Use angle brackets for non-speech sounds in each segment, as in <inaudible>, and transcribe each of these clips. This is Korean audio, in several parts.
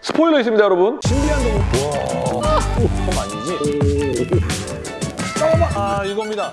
스포일러 있습니다, 여러분. 신비한 동물. 와, 톰 아니지? 잠깐만. 아, 이겁니다.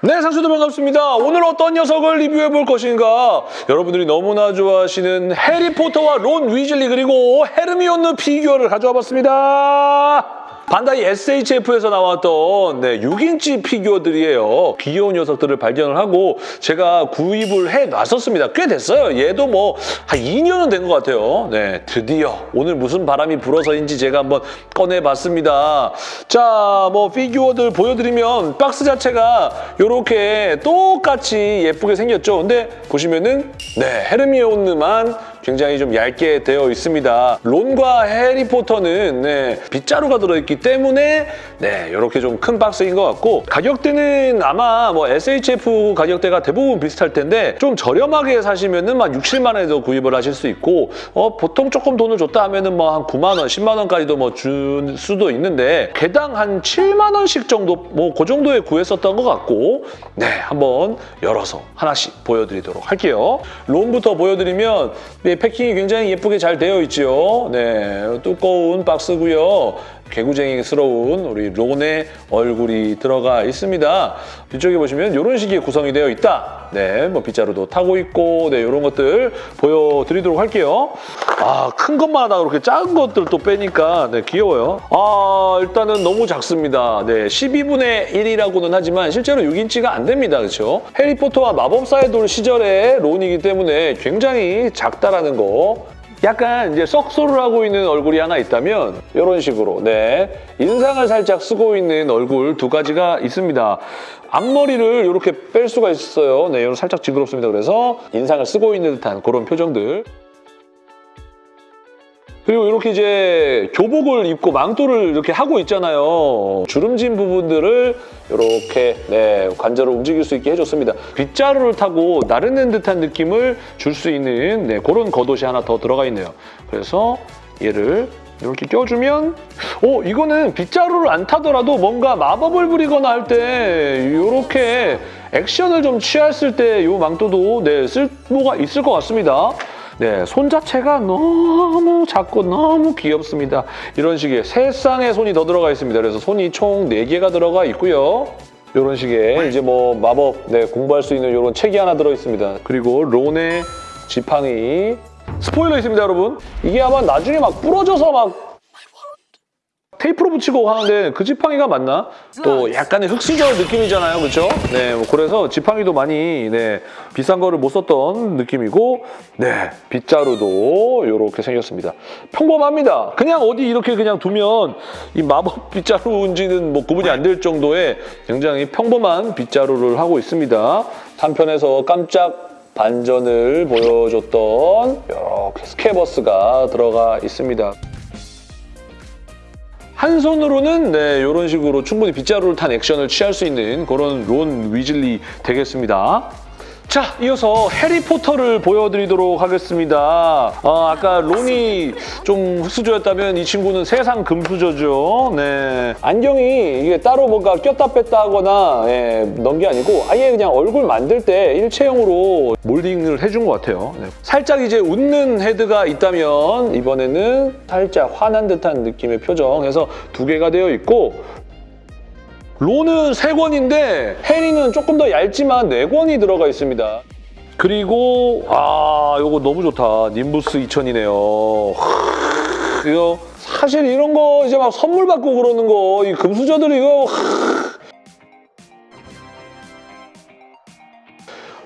네, 상수들 반갑습니다. 오늘 어떤 녀석을 리뷰해 볼 것인가? 여러분들이 너무나 좋아하시는 해리포터와 론 위즐리 그리고 헤르미온느 피규어를 가져와 봤습니다. 반다이 SHF에서 나왔던 네, 6인치 피규어들이에요. 귀여운 녀석들을 발견을 하고 제가 구입을 해놨었습니다. 꽤 됐어요. 얘도 뭐 한 2년은 된 것 같아요. 네, 드디어 오늘 무슨 바람이 불어서인지 제가 한번 꺼내봤습니다. 자, 뭐 피규어들 보여드리면 박스 자체가 이렇게 똑같이 예쁘게 생겼죠. 근데 보시면은 네, 헤르미온느만 굉장히 좀 얇게 되어 있습니다. 론과 해리포터는 네, 빗자루가 들어있기 때문에 네, 이렇게 좀 큰 박스인 것 같고 가격대는 아마 뭐 SHF 가격대가 대부분 비슷할 텐데 좀 저렴하게 사시면 은 막 6, 7만 원에도 구입을 하실 수 있고 어, 보통 조금 돈을 줬다 하면 은 뭐 한 9만 원, 10만 원까지도 뭐 줄 수도 있는데 개당 한 7만 원씩 정도 뭐 그 정도에 구했었던 것 같고 네, 한번 열어서 하나씩 보여드리도록 할게요. 론부터 보여드리면 네, 패킹이 굉장히 예쁘게 잘 되어 있죠. 네, 두꺼운 박스고요. 개구쟁이스러운 우리 론의 얼굴이 들어가 있습니다. 뒤쪽에 보시면 이런 식의 구성이 되어 있다. 네, 뭐 빗자루도 타고 있고 네, 이런 것들 보여드리도록 할게요. 아, 큰 것마다 그렇게 작은 것들 또 빼니까 네, 귀여워요. 아, 일단은 너무 작습니다. 네, 12분의 1이라고는 하지만 실제로 6인치가 안 됩니다. 그렇죠? 해리포터와 마법사의 돌 시절의 론이기 때문에 굉장히 작다라는 거 약간 이제 썩소를 하고 있는 얼굴이 하나 있다면 이런 식으로 네 인상을 살짝 쓰고 있는 얼굴 두 가지가 있습니다. 앞머리를 이렇게 뺄 수가 있어요. 네, 이런 살짝 징그럽습니다. 그래서 인상을 쓰고 있는 듯한 그런 표정들. 그리고 이렇게 이제 교복을 입고 망토를 이렇게 하고 있잖아요. 주름진 부분들을 이렇게 네, 관절을 움직일 수 있게 해줬습니다. 빗자루를 타고 나르는 듯한 느낌을 줄 수 있는 네, 그런 겉옷이 하나 더 들어가 있네요. 그래서 얘를 이렇게 껴주면 어 이거는 빗자루를 안 타더라도 뭔가 마법을 부리거나 할 때 이렇게 액션을 좀 취했을 때 이 망토도 네, 쓸모가 있을 것 같습니다. 네, 손 자체가 너무 작고 너무 귀엽습니다. 이런 식의 세 쌍의 손이 더 들어가 있습니다. 그래서 손이 총 4개가 들어가 있고요. 이런 식의 이제 뭐 마법 네, 공부할 수 있는 이런 책이 하나 들어있습니다. 그리고 론의 지팡이 스포일러 있습니다, 여러분. 이게 아마 나중에 막 부러져서 막 테이프로 붙이고 하는데 그 지팡이가 맞나? 또 약간의 흑수저 느낌이잖아요, 그렇죠? 네, 뭐 그래서 지팡이도 많이 네, 비싼 거를 못 썼던 느낌이고 네, 빗자루도 이렇게 생겼습니다. 평범합니다. 그냥 어디 이렇게 그냥 두면 이 마법 <laughs> 빗자루인지는 뭐 구분이 안 될 정도의 굉장히 평범한 빗자루를 하고 있습니다. 한편에서 깜짝 반전을 보여줬던 이렇게 스케버스가 들어가 있습니다. 한 손으로는 네, 이런 식으로 충분히 빗자루를 탄 액션을 취할 수 있는 그런 론 위즐리 되겠습니다. 자, 이어서 해리포터를 보여드리도록 하겠습니다. 어, 아까 론이 좀 흑수저였다면 이 친구는 세상 금수저죠. 네. 안경이 이게 따로 뭔가 꼈다 뺐다 하거나 예, 넣은 게 아니고 아예 그냥 얼굴 만들 때 일체형으로 몰딩을 해준 것 같아요. 네. 살짝 이제 웃는 헤드가 있다면 이번에는 살짝 화난 듯한 느낌의 표정 해서 두 개가 되어 있고 론은 3권인데 해리는 조금 더 얇지만 4권이 들어가 있습니다. 그리고 아 이거 너무 좋다. 님부스 2000이네요. 이거 사실 이런 거 이제 막 선물 받고 그러는 거 이 금수저들 이거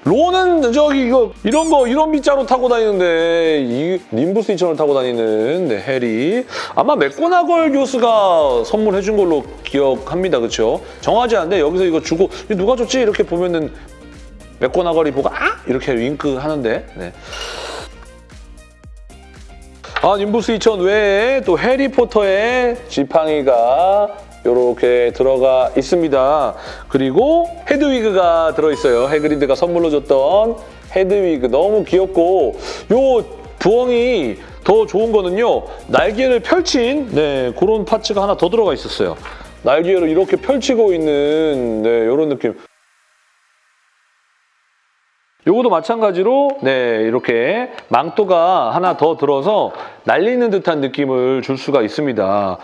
론은 저기 이거 이런 거 이런 빗자루 타고 다니는데 이 님부스 2000을 타고 다니는 네, 해리 아마 맥고나걸 교수가 선물해준 걸로 기억합니다 그렇죠? 정하지 않는데 여기서 이거 주고 누가 줬지 이렇게 보면은 맥고나걸이 보고 아 이렇게 윙크 하는데 네. 아 님부스 2000 외에 또 해리포터의 지팡이가 이렇게 들어가 있습니다. 그리고 헤드위그가 들어있어요. 해그리드가 선물로 줬던 헤드위그 너무 귀엽고 요 부엉이 더 좋은 거는요. 날개를 펼친 네, 그런 파츠가 하나 더 들어가 있었어요. 날개를 이렇게 펼치고 있는 네, 이런 느낌. 요것도 마찬가지로 네 이렇게 망토가 하나 더 들어서 날리는 듯한 느낌을 줄 수가 있습니다.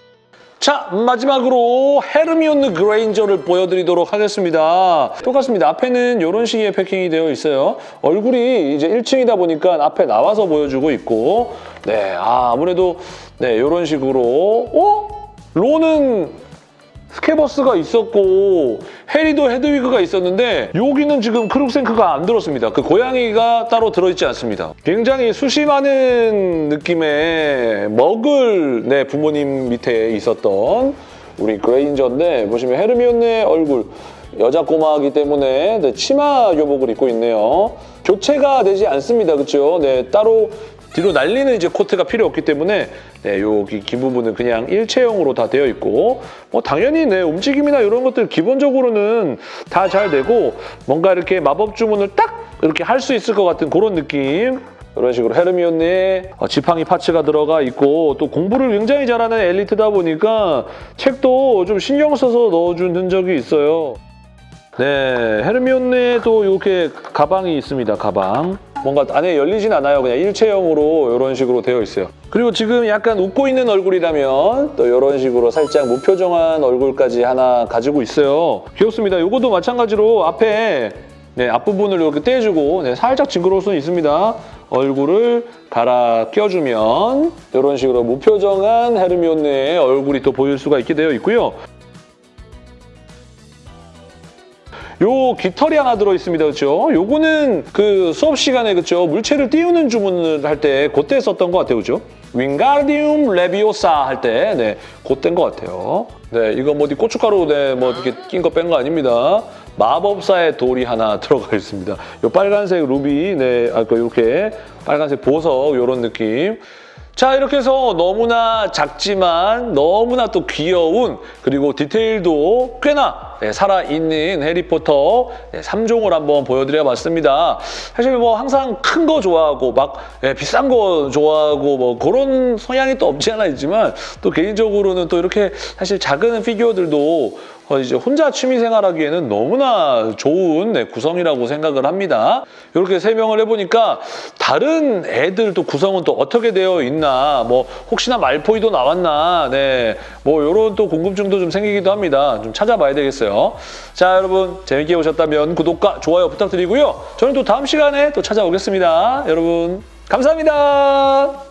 자 마지막으로 헤르미온느 그레인저를 보여드리도록 하겠습니다. 똑같습니다. 앞에는 이런 식의 패킹이 되어 있어요. 얼굴이 이제 1층이다 보니까 앞에 나와서 보여주고 있고 네 아, 아무래도 네 이런 식으로 어? 로는 스케버스가 있었고 해리도 헤드위그가 있었는데 여기는 지금 크룩생크가 안 들었습니다. 그 고양이가 따로 들어있지 않습니다. 굉장히 수심하는 느낌의 먹을 네, 부모님 밑에 있었던 우리 그레인저인데 보시면 헤르미온의 얼굴 여자 꼬마이기 때문에 네, 치마 교복을 입고 있네요. 교체가 되지 않습니다. 그렇죠? 네, 따로 뒤로 날리는 이제 코트가 필요 없기 때문에 네, 여기 긴 부분은 그냥 일체형으로 다 되어 있고 뭐 당연히 네, 움직임이나 이런 것들 기본적으로는 다 잘 되고 뭔가 이렇게 마법 주문을 딱 이렇게 할 수 있을 것 같은 그런 느낌 이런 식으로 헤르미온의 어, 지팡이 파츠가 들어가 있고 또 공부를 굉장히 잘하는 엘리트다 보니까 책도 좀 신경 써서 넣어준 흔적이 있어요. 네, 헤르미온네도 이렇게 가방이 있습니다, 가방. 뭔가 안에 열리진 않아요. 그냥 일체형으로 이런 식으로 되어 있어요. 그리고 지금 약간 웃고 있는 얼굴이라면 또 이런 식으로 살짝 무표정한 얼굴까지 하나 가지고 있어요. 귀엽습니다. 이것도 마찬가지로 앞에 네, 앞부분을 이렇게 떼주고 네, 살짝 징그러울 수는 있습니다. 얼굴을 갈아 껴주면 이런 식으로 무표정한 헤르미온네의 얼굴이 또 보일 수가 있게 되어 있고요. 요 깃털이 하나 들어있습니다. 그렇죠? 요거는 그 수업 시간에 그렇죠? 물체를 띄우는 주문을 할 때 그때 썼던 것 같아요. 그죠? 윙가디움 레비오사 할 때 네, 그때인 것 같아요. 네, 이거 뭐 어디 고춧가루 네, 뭐 이렇게 낀 거 뺀 거 아닙니다. 마법사의 돌이 하나 <laughs> 들어가 있습니다. 요 빨간색 루비, 네, 아까 이렇게 빨간색 보석 이런 느낌. 자 이렇게 해서 너무나 작지만 너무나 또 귀여운 그리고 디테일도 꽤나 네, 살아있는 해리포터 네, 3종을 한번 보여드려봤습니다. 사실 뭐 항상 큰 거 좋아하고 막 네, 비싼 거 좋아하고 뭐 그런 성향이 또 없지 않아 있지만 또 개인적으로는 또 이렇게 사실 작은 피규어들도 어, 이제 혼자 취미 생활하기에는 너무나 좋은 네, 구성이라고 생각을 합니다. 이렇게 설명을 해보니까 다른 애들 또 구성은 또 어떻게 되어 있나 뭐 혹시나 말포이도 나왔나 네, 뭐 이런 또 궁금증도 좀 생기기도 합니다. 좀 찾아봐야 되겠어요. 자 여러분 재밌게 보셨다면 구독과 좋아요 부탁드리고요. 저는 또 다음 시간에 또 찾아오겠습니다. 여러분 감사합니다.